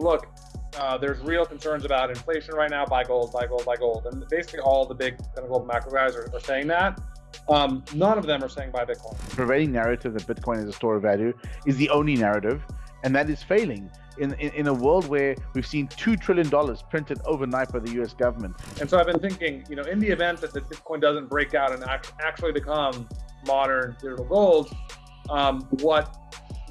look, uh, there's real concerns about inflation right now. Buy gold, buy gold, buy gold, and basically all the big kind of global macro guys are, are saying that. Um, none of them are saying buy Bitcoin. The prevailing narrative that Bitcoin is a store of value is the only narrative, and that is failing. In, in, in a world where we've seen $2 trillion printed overnight by the US government. And so I've been thinking, you know, in the event that the Bitcoin doesn't break out and act, actually become modern digital gold, um, what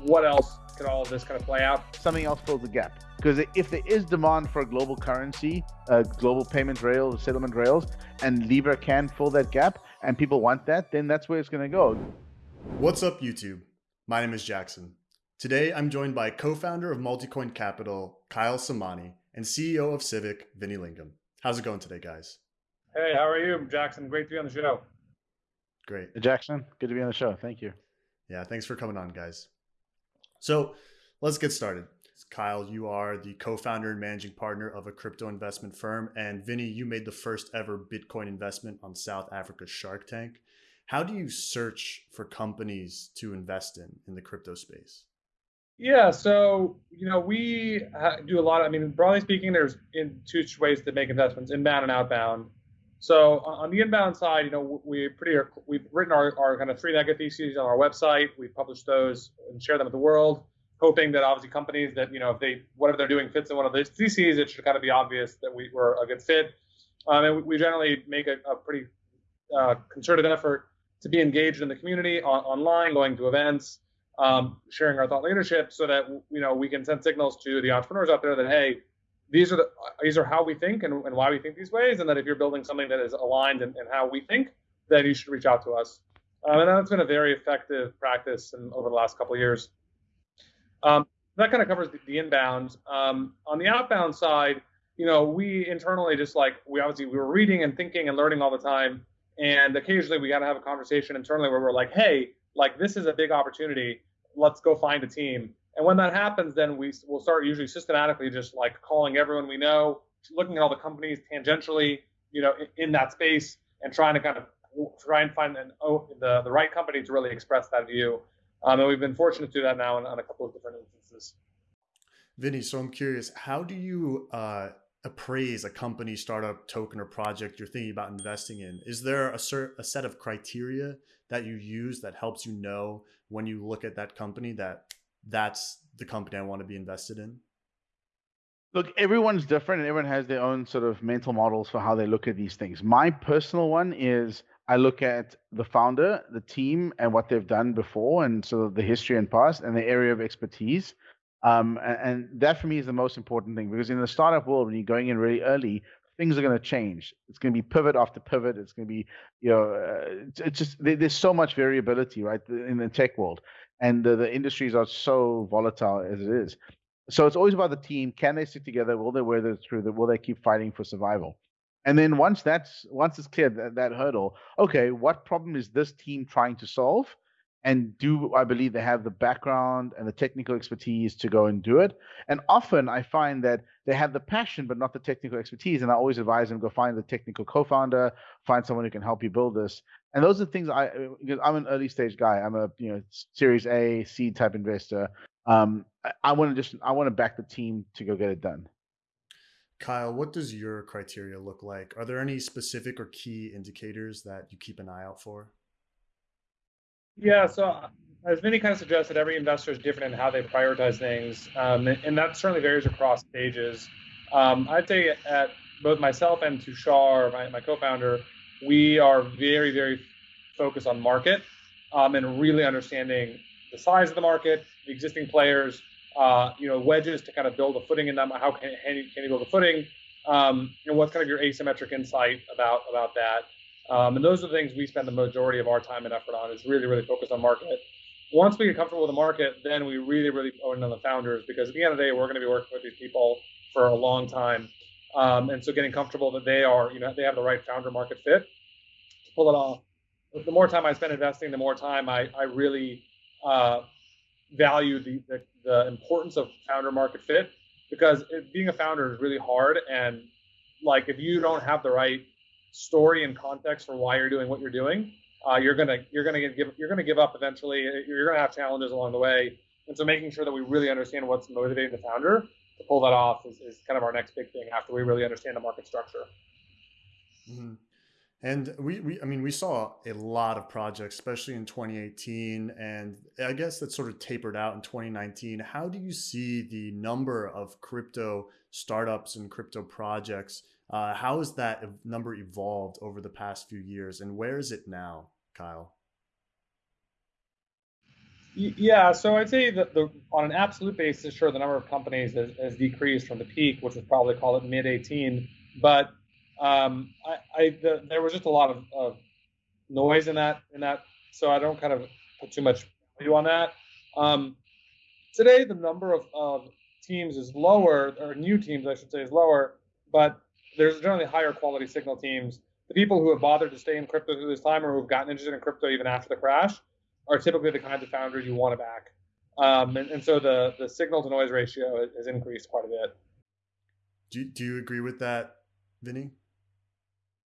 what else could all of this kind of play out? Something else fills the gap. Because if there is demand for a global currency, a global payment rails, settlement rails, and Libra can fill that gap, and people want that, then that's where it's going to go. What's up, YouTube? My name is Jackson. Today, I'm joined by co-founder of Multicoin Capital, Kyle Samani, and CEO of Civic, Vinny Lingham. How's it going today, guys? Hey, how are you, Jackson? Great to be on the show. Great. Jackson, good to be on the show. Thank you. Yeah, thanks for coming on, guys. So let's get started. Kyle, you are the co-founder and managing partner of a crypto investment firm, and Vinny, you made the first ever Bitcoin investment on South Africa's Shark Tank. How do you search for companies to invest in in the crypto space? Yeah, so you know we do a lot. Of, I mean, broadly speaking, there's in two ways to make investments: inbound and outbound. So on the inbound side, you know, we pretty we've written our, our kind of three mega theses on our website. We publish those and share them with the world, hoping that obviously companies that you know if they whatever they're doing fits in one of those theses, it should kind of be obvious that we were a good fit. Um, and we generally make a, a pretty uh, concerted effort to be engaged in the community on, online, going to events, um, sharing our thought leadership, so that you know we can send signals to the entrepreneurs out there that hey, these are the these are how we think and, and why we think these ways, and that if you're building something that is aligned in, in how we think, then you should reach out to us. Um, and that's been a very effective practice in, over the last couple of years. Um, that kind of covers the, the inbound. Um, on the outbound side, you know, we internally just like we obviously we were reading and thinking and learning all the time, and occasionally we got to have a conversation internally where we're like, hey, like this is a big opportunity. Let's go find a team and when that happens, then we will start usually systematically just like calling everyone we know, looking at all the companies tangentially, you know, in, in that space, and trying to kind of try and find an, oh, the the right company to really express that view. Um, and we've been fortunate to do that now on, on a couple of different instances. Vinny, so I'm curious, how do you uh, appraise a company, startup, token, or project you're thinking about investing in? Is there a, a set of criteria that you use that helps you know when you look at that company that that's the company I want to be invested in? Look, everyone's different and everyone has their own sort of mental models for how they look at these things. My personal one is I look at the founder, the team, and what they've done before, and sort of the history and past and the area of expertise. Um, and, and, that for me is the most important thing because in the startup world, when you're going in really early, things are going to change. It's going to be pivot after pivot. It's going to be, you know, uh, it's, it's, just there's so much variability, right, in the tech world and the, the industries are so volatile as it is. So it's always about the team. Can they stick together? Will they weather through? Will they keep fighting for survival? And then once that's once it's clear that, that hurdle, okay, what problem is this team trying to solve? and do I believe they have the background and the technical expertise to go and do it? And often I find that they have the passion but not the technical expertise, and I always advise them go find the technical co-founder, find someone who can help you build this. And those are the things I because I'm an early stage guy. I'm a you know Series A seed type investor. Um, I, I want to just I want to back the team to go get it done. Kyle, what does your criteria look like? Are there any specific or key indicators that you keep an eye out for? Yeah, so as Vinny kind of suggested, every investor is different in how they prioritize things, um, and that certainly varies across stages. Um, I'd say at both myself and Tushar, my, my co-founder, we are very, very focused on market um, and really understanding the size of the market, the existing players, uh, you know, wedges to kind of build a footing in them. How can, can, you, can you build a footing? Um, and what's kind of your asymmetric insight about about that? Um, and those are the things we spend the majority of our time and effort on is really, really focused on market. Once we get comfortable with the market, then we really, really own on the founders because at the end of the day, we're going to be working with these people for a long time. Um, and so getting comfortable that they are, you know, they have the right founder market fit pull it off. The more time I spend investing, the more time I, I really uh, value the, the, the importance of founder market fit because it, being a founder is really hard. And like, if you don't have the right story and context for why you're doing what you're doing, uh, you're gonna you're gonna give you're gonna give up eventually. You're gonna have challenges along the way, and so making sure that we really understand what's motivating the founder to pull that off is, is kind of our next big thing after we really understand the market structure. Mm-hmm. And we, we, I mean, we saw a lot of projects, especially in 2018, and I guess that sort of tapered out in 2019. How do you see the number of crypto startups and crypto projects? Uh, how has that number evolved over the past few years, and where is it now, Kyle? Yeah, so I'd say that the on an absolute basis, sure, the number of companies has, has decreased from the peak, which was probably call it mid 18, but um, I, I the, there was just a lot of, of, noise in that in that, so I don't kind of put too much value on that. Um, today, the number of, of teams is lower, or new teams, I should say, is lower, but there's generally higher quality signal teams. The people who have bothered to stay in crypto through this time, or who've gotten interested in crypto even after the crash, are typically the kinds of founders you want to back. Um, and, and, so the the signal to noise ratio has increased quite a bit. Do, do you agree with that, Vinny?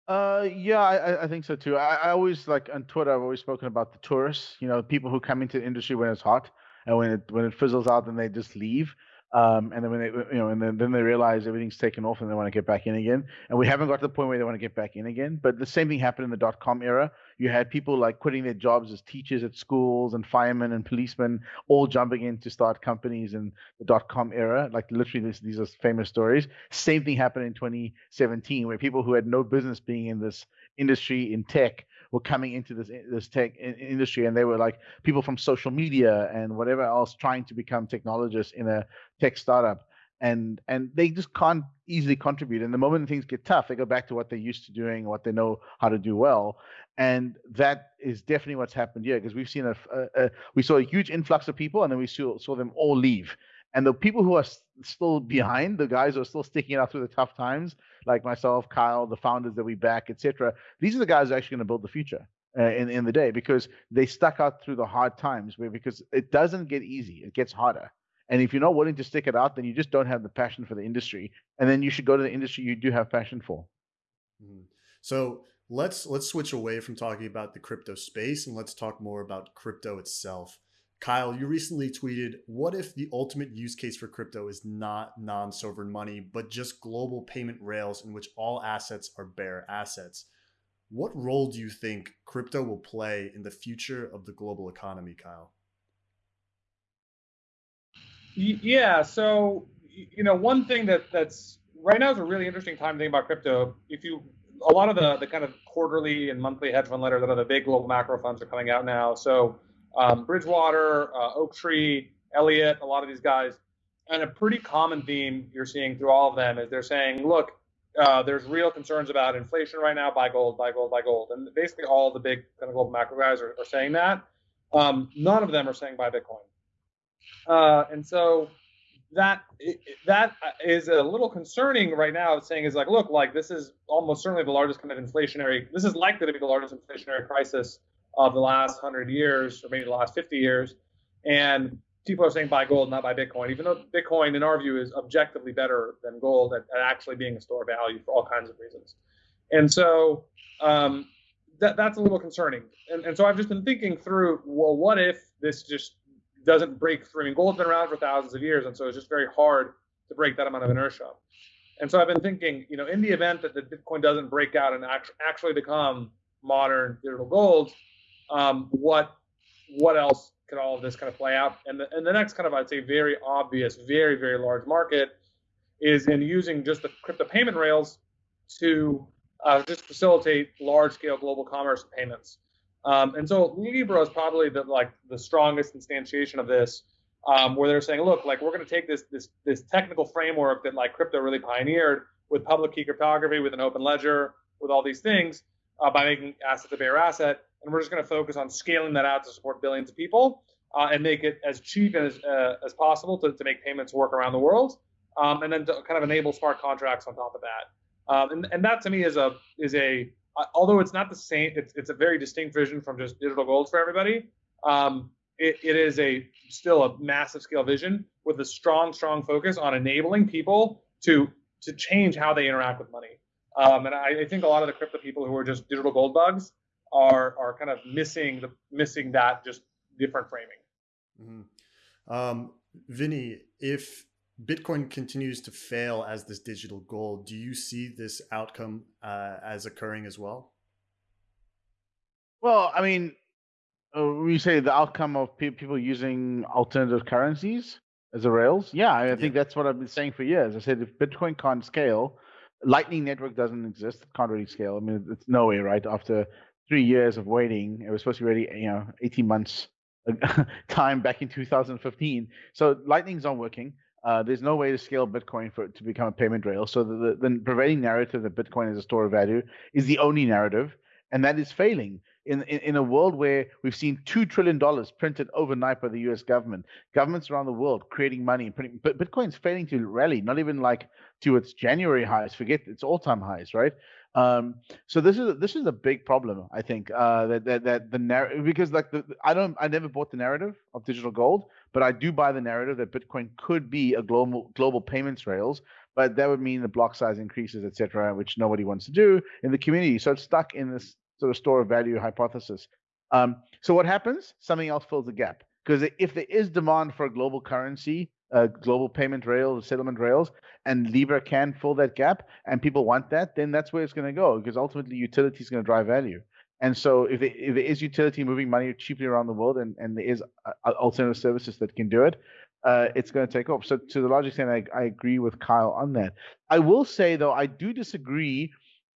Uh, yeah, I, I think so too. I, I always like on Twitter. I've always spoken about the tourists. You know, people who come into the industry when it's hot, and when it when it fizzles out, then they just leave. Um, and then when they, you know, and then, then they realize everything's taken off and they want to get back in again. And we haven't got to the point where they want to get back in again. But the same thing happened in the dot com era. You had people like quitting their jobs as teachers at schools and firemen and policemen all jumping in to start companies in the dot com era. Like literally, this, these are famous stories. Same thing happened in 2017 where people who had no business being in this industry in tech were coming into this this tech industry and they were like people from social media and whatever else trying to become technologists in a tech startup. And and they just can't easily contribute. And the moment things get tough they go back to what they're used to doing what they know how to do well. And that is definitely what's happened here because we've seen a, a, a, we saw a huge influx of people and then we saw, saw them all leave and the people who are still behind, the guys who are still sticking it out through the tough times, like myself, Kyle, the founders that we back, etc. These are the guys who are actually going to build the future uh, in in the day because they stuck out through the hard times. Where because it doesn't get easy, it gets harder. And if you're not willing to stick it out, then you just don't have the passion for the industry. And then you should go to the industry you do have passion for. Mm-hmm. So let's let's switch away from talking about the crypto space and let's talk more about crypto itself. Kyle, you recently tweeted, What if the ultimate use case for crypto is not non sovereign money, but just global payment rails in which all assets are bare assets? What role do you think crypto will play in the future of the global economy, Kyle? Yeah, so you know, one thing that that's right now is a really interesting time to think about crypto. If you a lot of the the kind of quarterly and monthly hedge fund letters that are the big global macro funds are coming out now. So um, Bridgewater, uh, Oaktree, Elliott, a lot of these guys. And a pretty common theme you're seeing through all of them is they're saying, look, uh, there's real concerns about inflation right now. Buy gold, buy gold, buy gold. And basically, all the big kind of global macro guys are, are saying that. Um, none of them are saying buy Bitcoin. Uh, and so that that is a little concerning right now. Saying is like, look, like this is almost certainly the largest kind of inflationary. This is likely to be the largest inflationary crisis of the last 100 years or maybe the last 50 years. And people are saying buy gold, not buy Bitcoin, even though Bitcoin, in our view, is objectively better than gold at, at actually being a store of value for all kinds of reasons. And so um, that, that's a little concerning. And, and so I've just been thinking through, well, what if this just doesn't break through? I mean, gold's been around for thousands of years, and so it's just very hard to break that amount of inertia. And so I've been thinking, you know, in the event that the Bitcoin doesn't break out and actually become modern digital gold, um, what what else could all of this kind of play out? And the, and the next kind of I'd say very obvious, very very large market is in using just the crypto payment rails to uh, just facilitate large scale global commerce payments. Um, and so Libra is probably the like the strongest instantiation of this, um, where they're saying, look, like we're going to take this this this technical framework that like crypto really pioneered with public key cryptography, with an open ledger, with all these things, uh, by making asset a bearer asset, and we're just going to focus on scaling that out to support billions of people uh, and make it as cheap as uh, as possible to, to make payments work around the world, um, and then to kind of enable smart contracts on top of that. Um, and, and that to me is a is a uh, although it's not the same, it's, it's a very distinct vision from just digital gold for everybody. Um, it, it is a still a massive scale vision with a strong, strong focus on enabling people to to change how they interact with money. Um, and I, I, think a lot of the crypto people who are just digital gold bugs are are kind of missing the missing that just different framing. Mm-hmm. Um, Vinny, if Bitcoin continues to fail as this digital gold. Do you see this outcome uh, as occurring as well? Well, I mean, uh, when you say the outcome of pe- people using alternative currencies as a rails, yeah, I, I think that's what I've been saying for years. I said if Bitcoin can't scale, Lightning Network doesn't exist. It can't really scale. I mean, it's no way, right? After three years of waiting, it was supposed to be ready, you know, 18 months time back in 2015. So Lightning's not working. Uh, there's no way to scale Bitcoin for it to become a payment rail. So the, the, the prevailing narrative that Bitcoin is a store of value is the only narrative, and that is failing. In, in, in a world where we've seen two trillion dollars printed overnight by the U.S. government, governments around the world creating money and printing, but Bitcoin's failing to rally, not even like to its January highs. Forget its all-time highs, right? Um, so this is this is a big problem, I think. Uh, that that that the narrative because like the I don't I never bought the narrative of digital gold, but I do buy the narrative that Bitcoin could be a global global payments rails. But that would mean the block size increases, etc., which nobody wants to do in the community. So it's stuck in this sort of store of value hypothesis. Um, so what happens? Something else fills the gap. Because if there is demand for a global currency, uh, global payment rails, settlement rails, and Libra can fill that gap, and people want that, then that's where it's going to go. Because ultimately, utility is going to drive value. And so, if there, if there is utility moving money cheaply around the world, and, and there is uh, alternative services that can do it, uh, it's going to take off. So, to the large extent, I, I agree with Kyle on that. I will say, though, I do disagree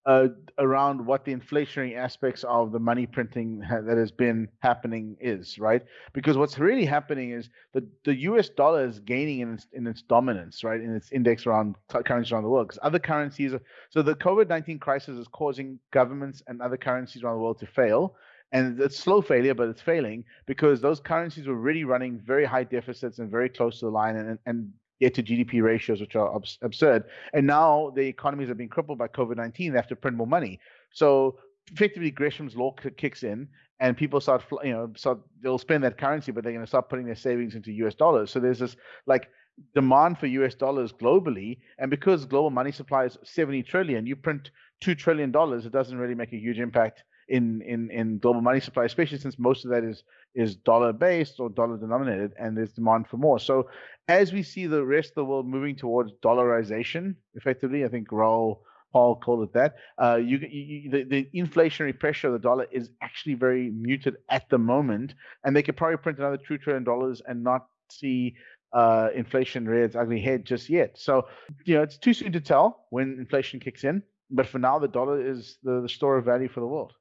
uh, around what the inflationary aspects of the money printing ha- that has been happening is, right? Because what's really happening is that the U.S. dollar is gaining in its, in its dominance, right, in its index around currencies around the world. Because other currencies, are, so the COVID-19 crisis is causing governments and other currencies around the world to fail. And it's slow failure, but it's failing because those currencies were really running very high deficits and very close to the line, and, and get to GDP ratios, which are absurd. And now the economies are being crippled by COVID 19. They have to print more money. So effectively, Gresham's law kicks in, and people start, you know, start, they'll spend that currency, but they're going to start putting their savings into US dollars. So there's this like demand for US dollars globally. And because global money supply is 70 trillion, you print $2 trillion, it doesn't really make a huge impact in in in global money supply, especially since most of that is is dollar based or dollar denominated, and there's demand for more. So as we see the rest of the world moving towards dollarization, effectively, I think Raoul Pal called it that. Uh, you, you, the, the inflationary pressure of the dollar is actually very muted at the moment, and they could probably print another two trillion dollars and not see uh, inflation rear its ugly head just yet. So, you know, it's too soon to tell when inflation kicks in. But for now, the dollar is the, the store of value for the world.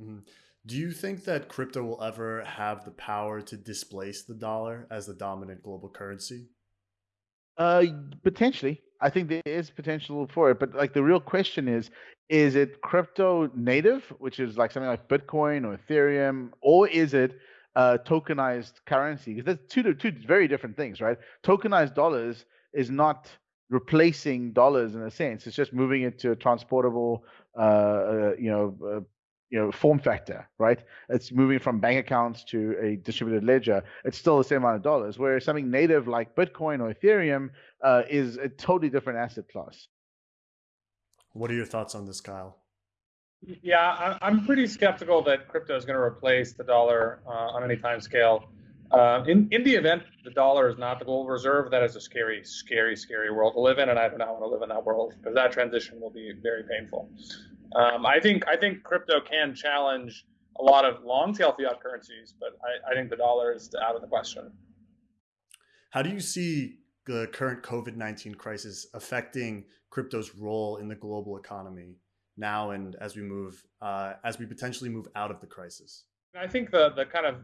Mm-hmm. Do you think that crypto will ever have the power to displace the dollar as the dominant global currency? Uh, potentially. I think there is potential for it, but like the real question is, is it crypto native, which is like something like Bitcoin or Ethereum, or is it uh, tokenized currency? Because that's two two very different things, right? Tokenized dollars is not replacing dollars in a sense; it's just moving it to a transportable, uh, uh you know, uh, you know form factor right? It's moving from bank accounts to a distributed ledger. It's still the same amount of dollars whereas something native like bitcoin or ethereum uh, is a totally different asset class. What are your thoughts on this kyle? Yeah i'm pretty skeptical that crypto is going to replace the dollar uh, on any time scale. Uh, in, in the event the dollar is not the global reserve, that is a scary, scary, scary world to live in, and I do not want to live in that world because that transition will be very painful. Um, I think I think crypto can challenge a lot of long tail fiat currencies, but I, I think the dollar is out of the question. How do you see the current COVID nineteen crisis affecting crypto's role in the global economy now and as we move uh, as we potentially move out of the crisis? I think the the kind of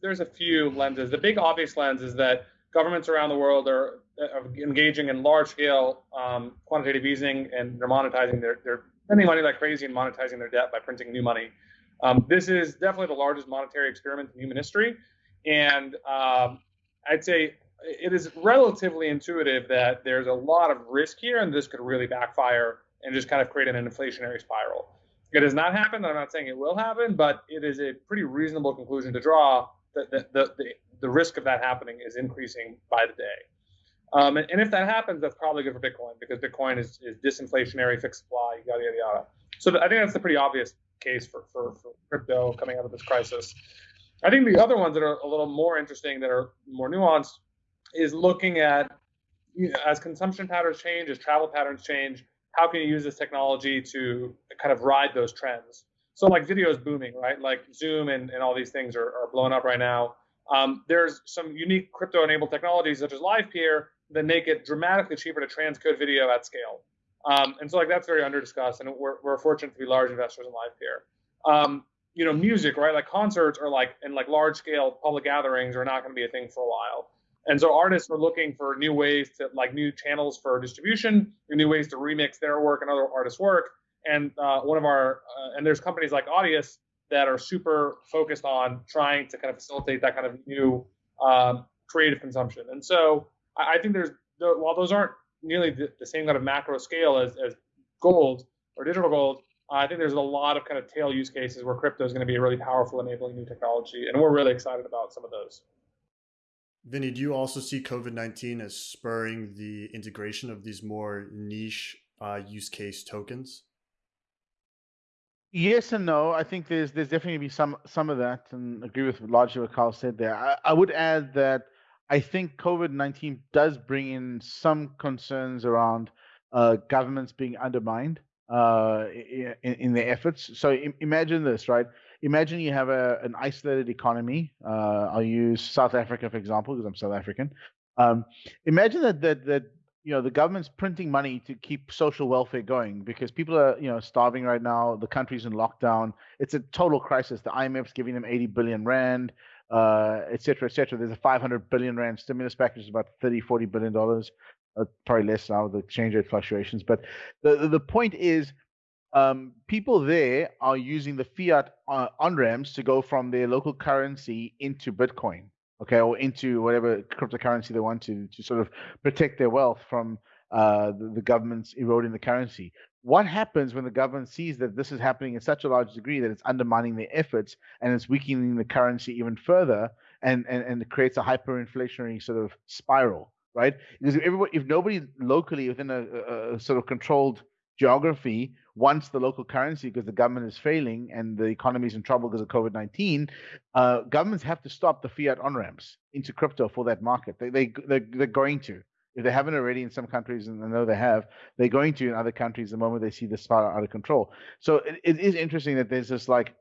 there's a few lenses. The big obvious lens is that governments around the world are, are engaging in large scale um, quantitative easing and they're monetizing their, their spending money like crazy and monetizing their debt by printing new money. Um, this is definitely the largest monetary experiment in human history. And um, I'd say it is relatively intuitive that there's a lot of risk here and this could really backfire and just kind of create an inflationary spiral. It has not happened. I'm not saying it will happen, but it is a pretty reasonable conclusion to draw that the, the, the, the risk of that happening is increasing by the day. Um, and, and, if that happens, that's probably good for Bitcoin because Bitcoin is, is disinflationary, fixed supply, yada, yada, yada. So I think that's a pretty obvious case for, for, for crypto coming out of this crisis. I think the other ones that are a little more interesting, that are more nuanced, is looking at you know, as consumption patterns change, as travel patterns change, how can you use this technology to kind of ride those trends? So like video is booming, right? Like Zoom and, and all these things are, are blowing up right now. Um, there's some unique crypto-enabled technologies such as LivePeer that make it dramatically cheaper to transcode video at scale. Um, and so like that's very underdiscussed, and we're, we're fortunate to be large investors in LivePeer. Um, you know, music, right? Like concerts are like and like large scale public gatherings are not going to be a thing for a while. And so artists are looking for new ways to like new channels for distribution, new ways to remix their work and other artists' work. And uh, one of our uh, and there's companies like Audius that are super focused on trying to kind of facilitate that kind of new um, creative consumption. And so I, I think there's while those aren't nearly the, the, same kind of macro scale as, as gold or digital gold, I think there's a lot of kind of tail use cases where crypto is going to be a really powerful enabling new technology, and we're really excited about some of those. Vinny, do you also see COVID 19 as spurring the integration of these more niche uh, use case tokens? Yes and no. I think there's there's definitely be some some of that, and agree with largely what Kyle said there. I, I would add that I think COVID nineteen does bring in some concerns around uh, governments being undermined uh, in, in, their efforts. So Im- imagine this, right? Imagine you have a an isolated economy. Uh, I'll use South Africa for example because I'm South African. Um, imagine that that that you know the government's printing money to keep social welfare going because people are you know starving right now the country's in lockdown it's a total crisis the imf's giving them 80 billion rand uh, et cetera, et cetera. There's a 500 billion rand stimulus package, about 30, 40 billion dollars, uh, probably less now with the exchange rate fluctuations. But the the point is, um, people there are using the fiat uh, on ramps to go from their local currency into Bitcoin okay, or into whatever cryptocurrency they want to to sort of protect their wealth from uh, the, the government's eroding the currency. What happens when the government sees that this is happening in such a large degree that it's undermining their efforts and it's weakening the currency even further and, and, and it creates a hyperinflationary sort of spiral, right? Because if, everybody, if nobody locally within a, a, sort of controlled geography wants the local currency because the government is failing and the economy is in trouble because of COVID 19, uh, governments have to stop the fiat on ramps into crypto for that market. They, they, they're, they're going to. If they haven't already in some countries, and I know they have, they're going to in other countries the moment they see this far out of control. So it, it is interesting that there's this like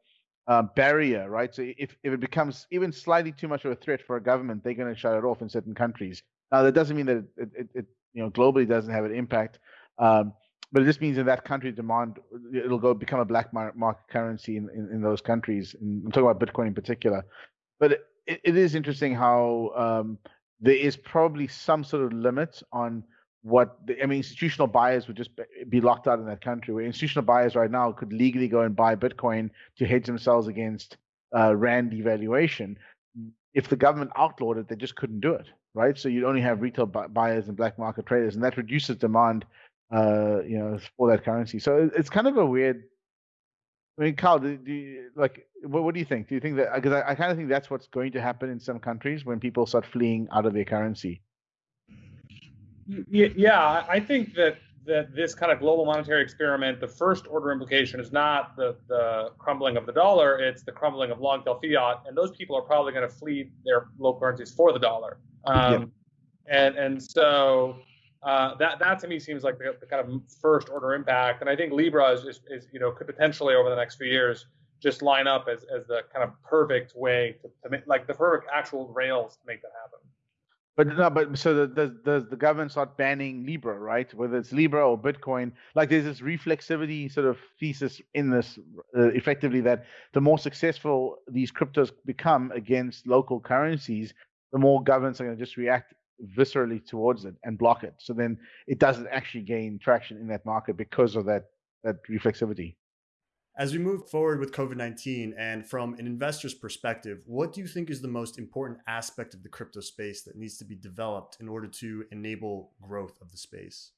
uh, barrier, right? So if, if it becomes even slightly too much of a threat for a government, they're going to shut it off in certain countries. Now that doesn't mean that it, it, it you know globally doesn't have an impact. Um, but it just means in that country demand it'll go become a black market currency in, in, in those countries. And I'm talking about Bitcoin in particular. But it, it is interesting how um, there is probably some sort of limit on what the, I mean. Institutional buyers would just be locked out in that country. Where institutional buyers right now could legally go and buy Bitcoin to hedge themselves against uh, rand devaluation. If the government outlawed it, they just couldn't do it, right? So you'd only have retail buyers and black market traders, and that reduces demand uh, you know, for that currency. So it's kind of a weird. I mean, Kyle, do, do you, like, what, what do you think? Do you think that because I, I kind of think that's what's going to happen in some countries when people start fleeing out of their currency. Yeah, I think that that this kind of global monetary experiment, the first order implication is not the, the crumbling of the dollar, it's the crumbling of long tail fiat. And those people are probably going to flee their local currencies for the dollar. Um, yeah. and, and so uh, that that to me seems like the, the, kind of first order impact, and I think Libra is, is, is, you know could potentially over the next few years just line up as, as the kind of perfect way to, to make like the perfect actual rails to make that happen. But no, but so the, does does the government start banning Libra, right? Whether it's Libra or Bitcoin, like there's this reflexivity sort of thesis in this, uh, effectively that the more successful these cryptos become against local currencies, the more governments are going to just react viscerally towards it and block it. So then it doesn't actually gain traction in that market because of that that reflexivity. As we move forward with COVID 19 and from an investor's perspective, what do you think is the most important aspect of the crypto space that needs to be developed in order to enable growth of the space?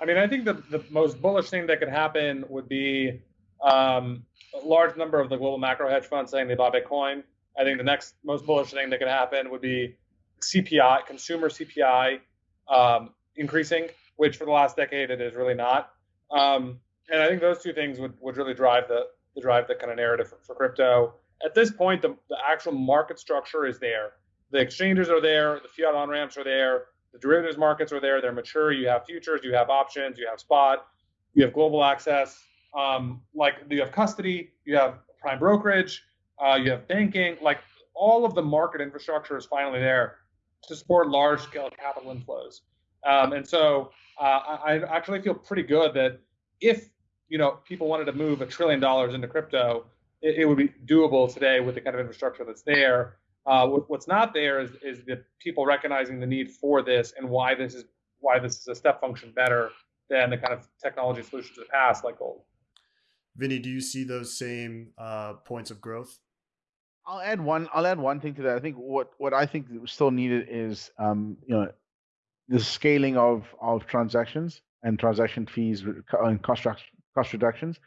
I mean, I think the, the most bullish thing that could happen would be um, a large number of the global macro hedge funds saying they bought Bitcoin. I think the next most bullish thing that could happen would be CPI, consumer CPI, um, increasing, which for the last decade it is really not. Um, and I think those two things would, would really drive the, the drive the kind of narrative for, for crypto. At this point, the, the actual market structure is there. The exchanges are there, the fiat on ramps are there, the derivatives markets are there; they're mature. You have futures, you have options, you have spot, you have global access. Um, like you have custody, you have prime brokerage, uh, you have banking. Like all of the market infrastructure is finally there to support large scale capital inflows. Um, and so uh, I, I actually feel pretty good that if you know people wanted to move a trillion dollars into crypto, it, it, would be doable today with the kind of infrastructure that's there. Uh, what, what's not there is, is the people recognizing the need for this and why this is why this is a step function better than the kind of technology solutions of the past, like gold. Vinny, do you see those same uh, points of growth? I'll add one. I'll add one thing to that. I think what what I think still needed is um, you know the scaling of of transactions and transaction fees and cost cost reductions.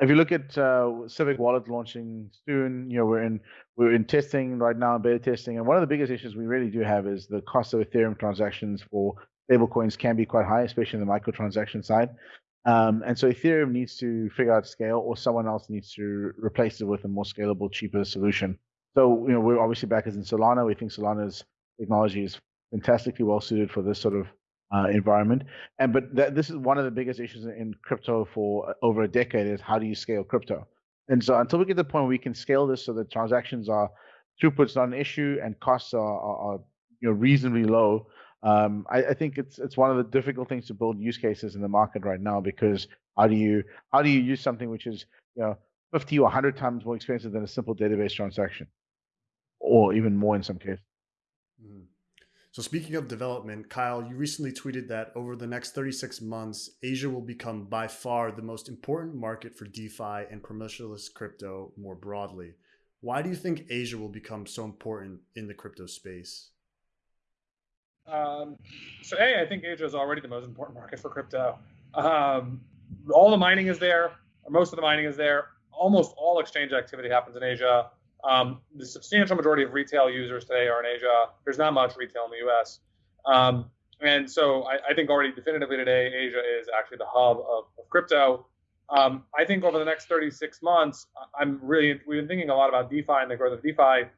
If you look at uh, Civic Wallet launching soon, you know we're in we're in testing right now, beta testing, and one of the biggest issues we really do have is the cost of Ethereum transactions for stablecoins can be quite high, especially in the microtransaction side. Um, and so Ethereum needs to figure out scale, or someone else needs to replace it with a more scalable, cheaper solution. So you know we're obviously backers in Solana. We think Solana's technology is fantastically well suited for this sort of uh, environment. And but that, this is one of the biggest issues in crypto for over a decade is how do you scale crypto? And so until we get to the point where we can scale this so that transactions are throughput's not an issue and costs are, are, are you know reasonably low, um, I, I, think it's it's one of the difficult things to build use cases in the market right now because how do you how do you use something which is you know 50 or 100 times more expensive than a simple database transaction, or even more in some cases. Mm. So speaking of development, Kyle, you recently tweeted that over the next 36 months, Asia will become by far the most important market for DeFi and permissionless crypto more broadly. Why do you think Asia will become so important in the crypto space? Um, so A, I think Asia is already the most important market for crypto. Um, all the mining is there, or most of the mining is there. Almost all exchange activity happens in Asia. Um, the substantial majority of retail users today are in Asia. There's not much retail in the U.S. Um, and so I, I, think already definitively today, Asia is actually the hub of, of crypto. Um, I think over the next 36 months, I'm really we've been thinking a lot about DeFi and the growth of DeFi,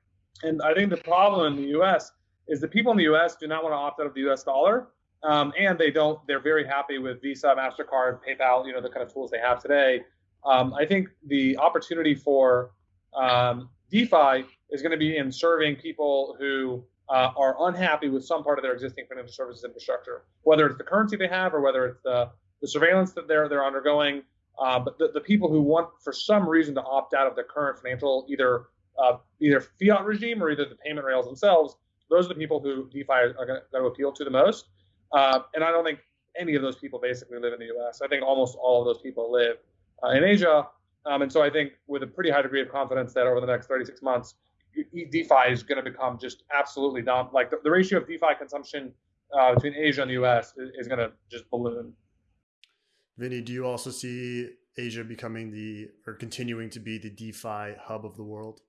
and I think the problem in the U.S is the people in the U.S. do not want to opt out of the U.S. dollar, um, and they don't. They're very happy with Visa, Mastercard, PayPal, you know, the kind of tools they have today. Um, I think the opportunity for um, DeFi is going to be in serving people who uh, are unhappy with some part of their existing financial services infrastructure, whether it's the currency they have or whether it's the, the surveillance that they're they're undergoing. Uh, but the, the people who want, for some reason, to opt out of the current financial either uh, either fiat regime or either the payment rails themselves, those are the people who DeFi are going to appeal to the most. Uh, and I don't think any of those people basically live in the U.S. I think almost all of those people live uh, in Asia. Um, and so I think with a pretty high degree of confidence that over the next 36 months, DeFi is going to become just absolutely dumb. Like the, the ratio of DeFi consumption uh, between Asia and the U.S. is, is going to just balloon. Vinny, do you also see Asia becoming the or continuing to be the DeFi hub of the world?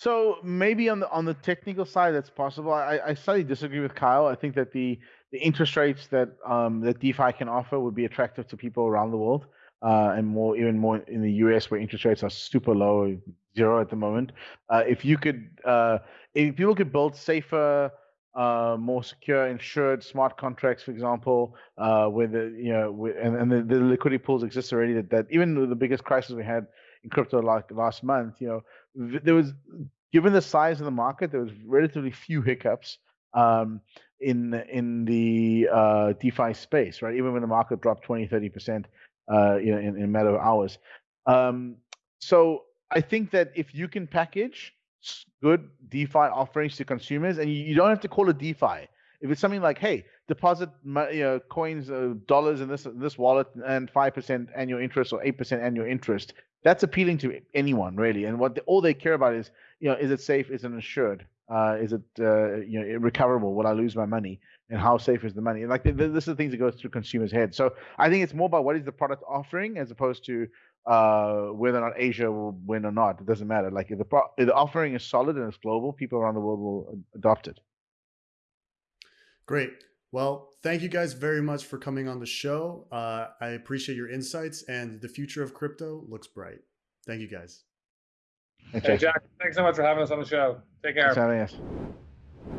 So maybe on the on the technical side, that's possible. I, I slightly disagree with Kyle. I think that the the interest rates that um, that DeFi can offer would be attractive to people around the world, uh, and more even more in the US where interest rates are super low, zero at the moment. Uh, if you could, uh, if people could build safer, uh, more secure, insured smart contracts, for example, uh, where the you know and, and the, the liquidity pools exist already. That, that even the biggest crisis we had in crypto like last month, you know, there was given the size of the market, there was relatively few hiccups um, in in the uh, DeFi space, right? Even when the market dropped 20, 30 percent, uh, you know, in, in a matter of hours. Um, so I think that if you can package good DeFi offerings to consumers, and you, don't have to call it DeFi. If it's something like, hey, deposit you know, coins, uh, dollars in this in this wallet, and five percent annual interest or eight percent annual interest, that's appealing to anyone really. And what the, all they care about is, you know, is it safe? Is it insured? Uh, is it uh, you know recoverable? Will I lose my money? And how safe is the money? And like this is the things that go through consumers' heads. So I think it's more about what is the product offering as opposed to uh, whether or not Asia will win or not. It doesn't matter. Like if the pro- if the offering is solid and it's global, people around the world will adopt it. Great. Well, thank you guys very much for coming on the show. Uh, I appreciate your insights, and the future of crypto looks bright. Thank you guys. Hey, Jack. Hey, Jack thanks so much for having us on the show. Take care. Thanks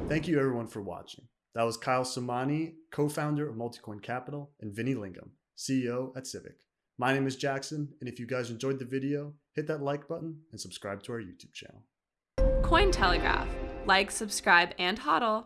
Thank you, everyone, for watching. That was Kyle Samani, co founder of Multicoin Capital, and Vinny Lingham, CEO at Civic. My name is Jackson, and if you guys enjoyed the video, hit that like button and subscribe to our YouTube channel. Cointelegraph. Like, subscribe, and hodl.